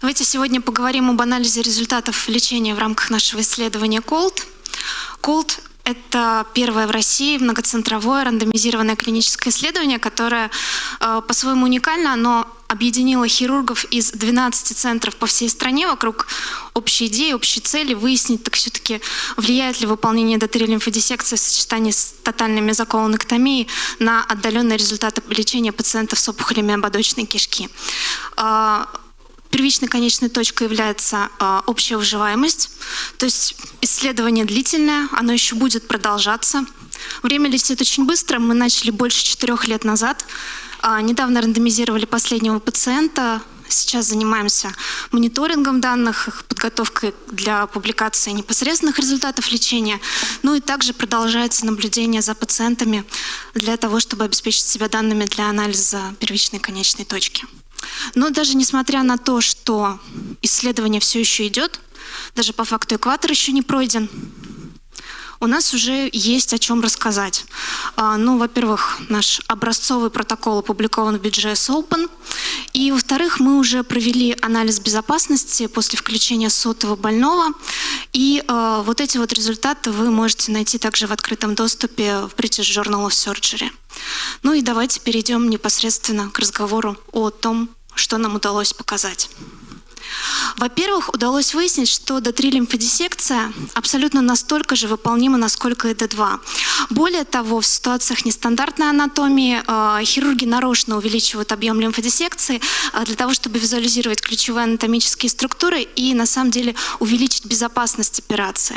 Давайте сегодня поговорим об анализе результатов лечения в рамках нашего исследования COLD. COLD – это первое в России многоцентровое рандомизированное клиническое исследование, которое э, по-своему уникально, оно объединило хирургов из 12 центров по всей стране вокруг общей идеи, общей цели выяснить, так все-таки влияет ли выполнение дотерий лимфодиссекции в сочетании с тотальной мезоколоноктомией на отдаленные результаты лечения пациентов с опухолями ободочной кишки. Первичной конечной точкой является э, общая выживаемость, то есть исследование длительное, оно еще будет продолжаться. Время летит очень быстро, мы начали больше четырех лет назад. Э, недавно рандомизировали последнего пациента, сейчас занимаемся мониторингом данных, подготовкой для публикации непосредственных результатов лечения, ну и также продолжается наблюдение за пациентами для того, чтобы обеспечить себя данными для анализа первичной конечной точки. Но даже несмотря на то, что исследование все еще идет, даже по факту экватор еще не пройден, у нас уже есть о чем рассказать. А, ну, во-первых, наш образцовый протокол опубликован в BGS Open. И, во-вторых, мы уже провели анализ безопасности после включения сотого больного. И э, вот эти вот результаты вы можете найти также в открытом доступе в British Journal of Surgery. Ну и давайте перейдем непосредственно к разговору о том, что нам удалось показать. Во-первых, удалось выяснить, что D3 лимфодиссекция абсолютно настолько же выполнима, насколько и D2. Более того, в ситуациях нестандартной анатомии э, хирурги нарочно увеличивают объем лимфодиссекции э, для того, чтобы визуализировать ключевые анатомические структуры и на самом деле увеличить безопасность операции.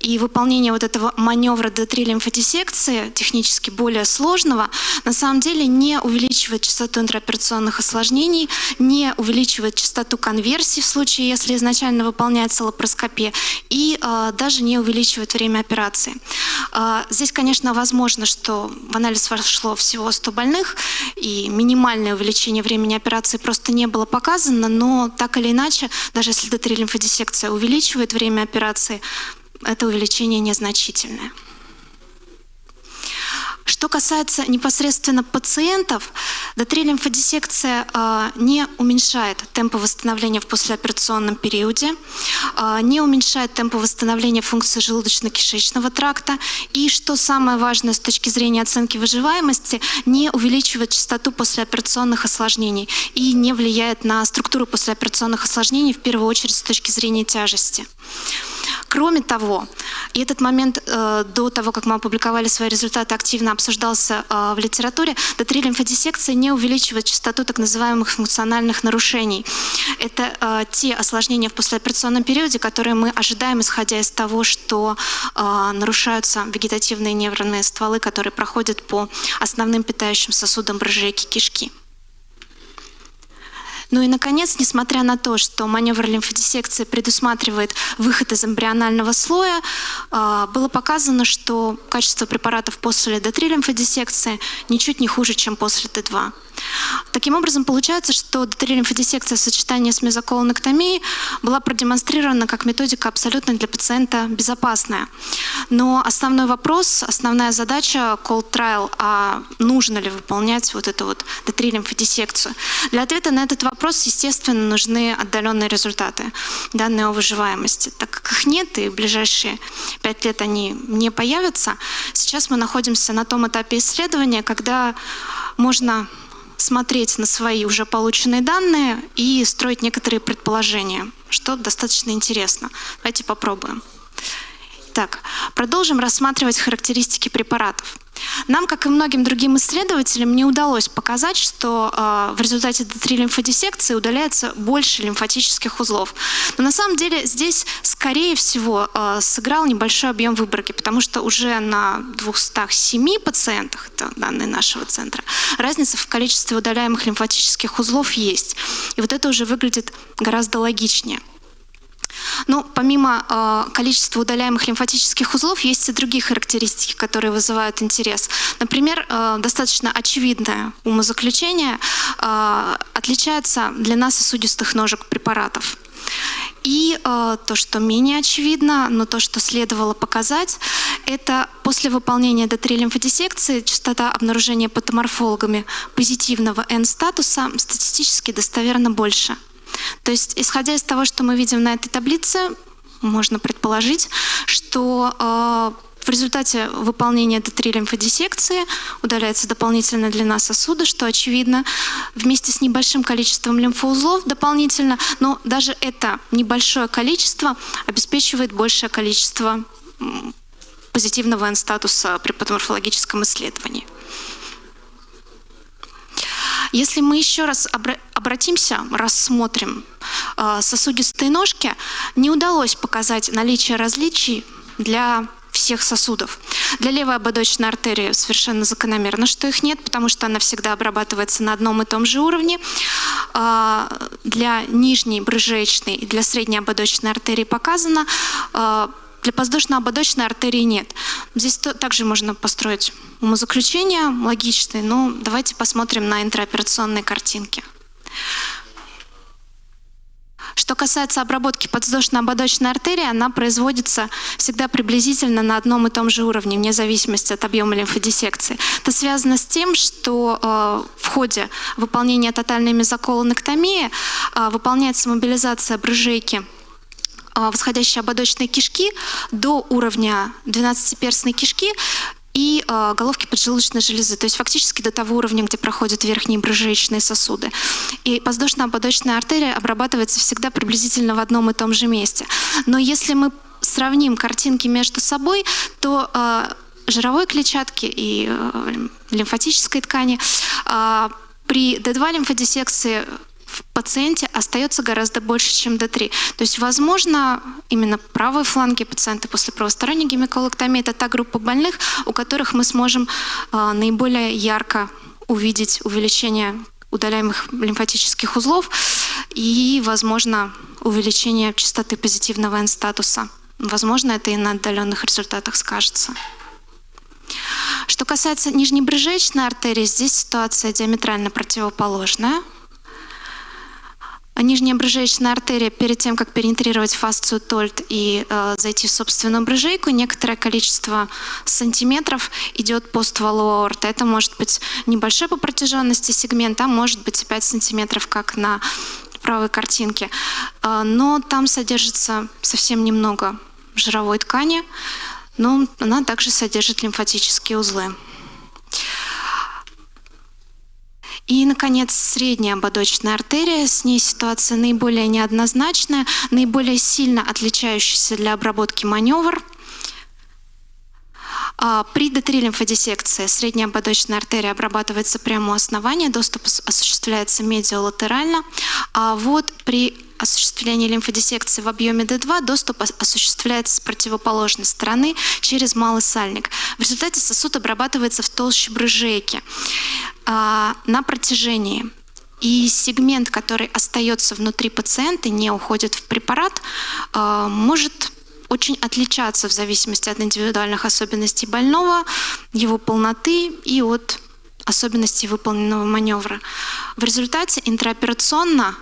И выполнение вот этого маневра D3 лимфодиссекции, технически более сложного, на самом деле не увеличивает частоту интраоперационных осложнений, не увеличивает частоту конверсии в случае, если изначально выполняется лапароскопия, и э, даже не увеличивает время операции. Э, здесь, конечно, возможно, что в анализ вошло всего 100 больных, и минимальное увеличение времени операции просто не было показано, но так или иначе, даже если D3 лимфодиссекция увеличивает время операции, это увеличение незначительное. Что касается непосредственно пациентов, дотрилимфодиссекция э, не уменьшает темпы восстановления в послеоперационном периоде, э, не уменьшает темпы восстановления функции желудочно-кишечного тракта и, что самое важное с точки зрения оценки выживаемости, не увеличивает частоту послеоперационных осложнений и не влияет на структуру послеоперационных осложнений, в первую очередь с точки зрения тяжести. Кроме того, и этот момент э, до того, как мы опубликовали свои результаты, активно обсуждался э, в литературе, Д3 лимфодиссекция не увеличивает частоту так называемых функциональных нарушений. Это э, те осложнения в послеоперационном периоде, которые мы ожидаем, исходя из того, что э, нарушаются вегетативные нервные стволы, которые проходят по основным питающим сосудам брыжейки кишки. Ну и, наконец, несмотря на то, что маневр лимфодиссекции предусматривает выход из эмбрионального слоя, а, было показано, что качество препаратов после D3 лимфодиссекции ничуть не хуже, чем после Т2. Таким образом, получается, что дотерилимфодиссекция в сочетании с мезоколоноктомией была продемонстрирована как методика абсолютно для пациента безопасная. Но основной вопрос, основная задача Cold Trial, а нужно ли выполнять вот эту вот дотерилимфодиссекцию? Для ответа на этот вопрос, естественно, нужны отдаленные результаты, данные о выживаемости. Так как их нет, и в ближайшие пять лет они не появятся, сейчас мы находимся на том этапе исследования, когда можно смотреть на свои уже полученные данные и строить некоторые предположения, что достаточно интересно. Давайте попробуем. Так, продолжим рассматривать характеристики препаратов. Нам, как и многим другим исследователям, не удалось показать, что э, в результате D3 лимфодиссекции удаляется больше лимфатических узлов. Но на самом деле здесь, скорее всего, э, сыграл небольшой объем выборки, потому что уже на 207 пациентах, это данные нашего центра, разница в количестве удаляемых лимфатических узлов есть. И вот это уже выглядит гораздо логичнее. Но ну, помимо э, количества удаляемых лимфатических узлов, есть и другие характеристики, которые вызывают интерес. Например, э, достаточно очевидное умозаключение э, отличается длина сосудистых ножек препаратов. И э, то, что менее очевидно, но то, что следовало показать, это после выполнения D3 лимфодиссекции частота обнаружения патоморфологами позитивного N-статуса статистически достоверно больше. То есть, исходя из того, что мы видим на этой таблице, можно предположить, что э, в результате выполнения Т3 лимфодиссекции удаляется дополнительная длина сосуда, что очевидно, вместе с небольшим количеством лимфоузлов дополнительно, но даже это небольшое количество обеспечивает большее количество позитивного N-статуса при патоморфологическом исследовании. Если мы еще раз обратимся, рассмотрим э, сосудистые ножки, не удалось показать наличие различий для всех сосудов. Для левой ободочной артерии совершенно закономерно, что их нет, потому что она всегда обрабатывается на одном и том же уровне. А, для нижней брыжеечной и для средней ободочной артерии показано. Для воздушно-ободочной артерии нет. Здесь также можно построить умозаключения логичные, но давайте посмотрим на интраоперационные картинки. Что касается обработки подвздошно-ободочной артерии, она производится всегда приблизительно на одном и том же уровне, вне зависимости от объема лимфодиссекции. Это связано с тем, что э, в ходе выполнения тотальной мезоколонэктомии э, выполняется мобилизация брыжейки восходящей ободочной кишки до уровня 12-перстной кишки и э, головки поджелудочной железы, то есть фактически до того уровня, где проходят верхние брыжеечные сосуды. И воздушно-ободочная артерия обрабатывается всегда приблизительно в одном и том же месте. Но если мы сравним картинки между собой, то э, жировой клетчатки и э, лимфатической ткани при D2 лимфодиссекции в пациенте остается гораздо больше, чем D3. То есть, возможно, именно правые фланги пациента после правосторонней гемиколоктомии – это та группа больных, у которых мы сможем э, наиболее ярко увидеть увеличение удаляемых лимфатических узлов и, возможно, увеличение частоты позитивного N-статуса. Возможно, это и на отдаленных результатах скажется. Что касается нижнебрыжечной артерии, здесь ситуация диаметрально противоположная – нижняя брыжеечная артерия перед тем, как перенетрировать фасцию тольт и э, зайти в собственную брыжейку, некоторое количество сантиметров идет по стволу аорты. Это может быть небольшой по протяженности сегмент, а может быть 5 сантиметров, как на правой картинке. Э, но там содержится совсем немного жировой ткани, но она также содержит лимфатические узлы. И, наконец, средняя ободочная артерия. С ней ситуация наиболее неоднозначная, наиболее сильно отличающаяся для обработки маневр. А, при D3 лимфодиссекции средняя ободочная артерия обрабатывается прямо у основания, доступ осуществляется медиалатерально. А вот при осуществлении лимфодиссекции в объеме D2 доступ осуществляется с противоположной стороны через малый сальник. В результате сосуд обрабатывается в толще брыжейки на протяжении. И сегмент, который остается внутри пациента, не уходит в препарат, а, может очень отличаться в зависимости от индивидуальных особенностей больного, его полноты и от особенностей выполненного маневра. В результате интраоперационно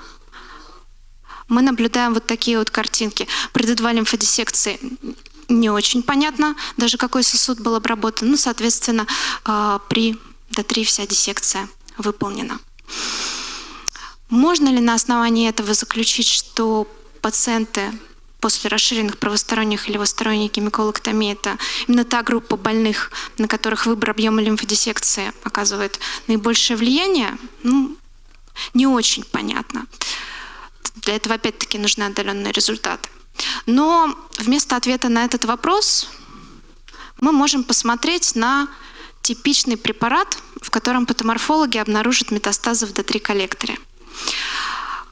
мы наблюдаем вот такие вот картинки. Д лимфодиссекции не очень понятно, даже какой сосуд был обработан. Ну, соответственно, а, при Д3 вся диссекция выполнена. Можно ли на основании этого заключить, что пациенты после расширенных правосторонних или левосторонних гемиколоктомий это именно та группа больных, на которых выбор объема лимфодиссекции оказывает наибольшее влияние? Ну, не очень понятно. Для этого опять-таки нужны отдаленные результаты. Но вместо ответа на этот вопрос мы можем посмотреть на типичный препарат, в котором патоморфологи обнаружат метастазы в D3-коллекторе.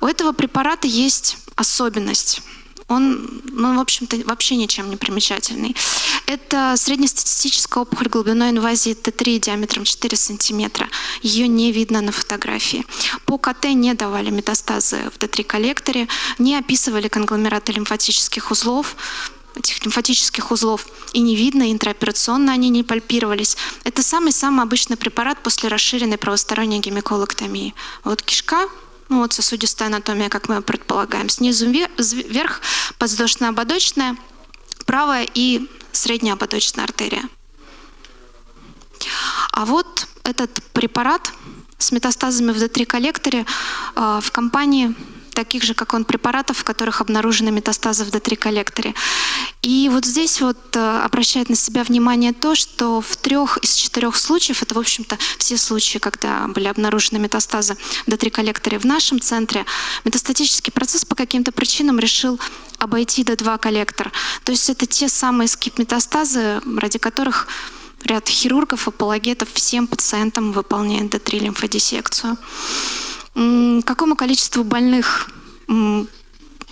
У этого препарата есть особенность – он, ну, в общем-то, вообще ничем не примечательный. Это среднестатистическая опухоль глубиной инвазии Т3 диаметром 4 сантиметра. Ее не видно на фотографии. По КТ не давали метастазы в Т3-коллекторе, не описывали конгломераты лимфатических узлов, этих лимфатических узлов и не видно, интраоперационно они не пальпировались. Это самый-самый обычный препарат после расширенной правосторонней гемиколоктомии. Вот кишка, ну вот сосудистая анатомия, как мы предполагаем. Снизу вверх подвздошно-ободочная, правая и средняя ободочная артерия. А вот этот препарат с метастазами в D3-коллекторе а, в компании таких же, как он, препаратов, в которых обнаружены метастазы в D3-коллекторе. И вот здесь вот э, обращает на себя внимание то, что в трех из четырех случаев, это, в общем-то, все случаи, когда были обнаружены метастазы в D3-коллекторе в нашем центре, метастатический процесс по каким-то причинам решил обойти D2-коллектор. То есть это те самые скип-метастазы, ради которых ряд хирургов, апологетов всем пациентам выполняет D3-лимфодиссекцию. Какому количеству больных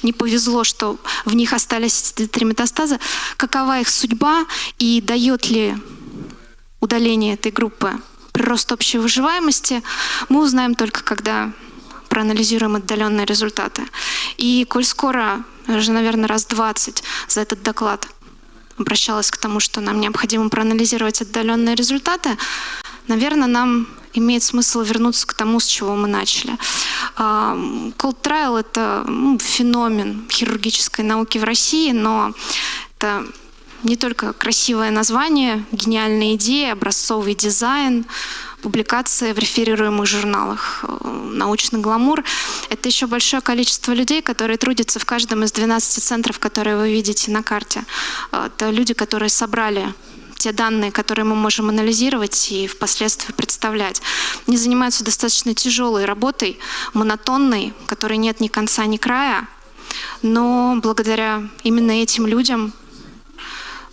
не повезло, что в них остались три метастаза, какова их судьба и дает ли удаление этой группы прирост общей выживаемости, мы узнаем только когда проанализируем отдаленные результаты. И коль скоро, уже, наверное, раз 20 за этот доклад обращалась к тому, что нам необходимо проанализировать отдаленные результаты, наверное, нам имеет смысл вернуться к тому, с чего мы начали. Cold Trial — это ну, феномен хирургической науки в России, но это не только красивое название, гениальная идея, образцовый дизайн, публикации в реферируемых журналах, научный гламур. Это еще большое количество людей, которые трудятся в каждом из 12 центров, которые вы видите на карте. Это люди, которые собрали те данные, которые мы можем анализировать и впоследствии представлять. Они занимаются достаточно тяжелой работой, монотонной, которой нет ни конца, ни края, но благодаря именно этим людям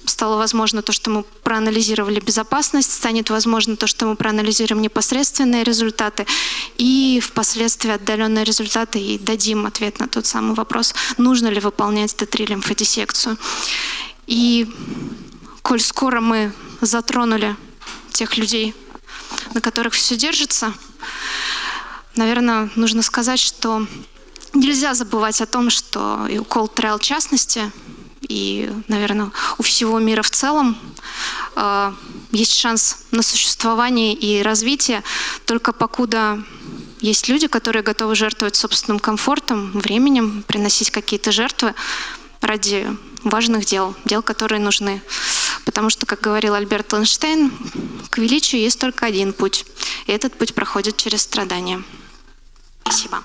стало возможно то, что мы проанализировали безопасность, станет возможно то, что мы проанализируем непосредственные результаты и впоследствии отдаленные результаты и дадим ответ на тот самый вопрос, нужно ли выполнять Т3 лимфодиссекцию. И коль скоро мы затронули тех людей, на которых все держится, наверное, нужно сказать, что нельзя забывать о том, что и у Cold Trail в частности, и, наверное, у всего мира в целом э, есть шанс на существование и развитие, только покуда есть люди, которые готовы жертвовать собственным комфортом, временем, приносить какие-то жертвы ради важных дел, дел, которые нужны. Потому что, как говорил Альберт Эйнштейн, к величию есть только один путь. И этот путь проходит через страдания. Спасибо.